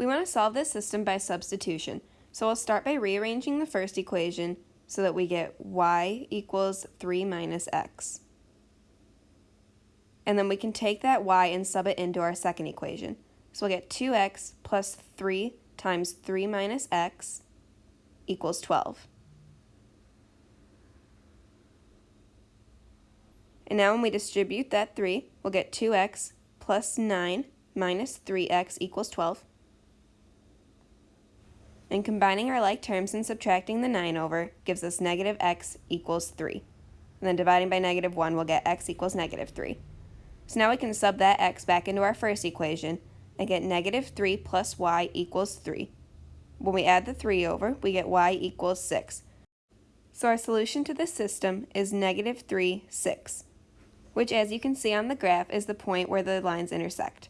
We want to solve this system by substitution, so we'll start by rearranging the first equation so that we get y equals 3 minus x. And then we can take that y and sub it into our second equation. So we'll get 2x plus 3 times 3 minus x equals 12. And now when we distribute that 3, we'll get 2x plus 9 minus 3x equals 12. And combining our like terms and subtracting the 9 over gives us negative x equals 3. And then dividing by negative 1, we'll get x equals negative 3. So now we can sub that x back into our first equation and get negative 3 plus y equals 3. When we add the 3 over, we get y equals 6. So our solution to this system is negative 3, 6 which as you can see on the graph is the point where the lines intersect.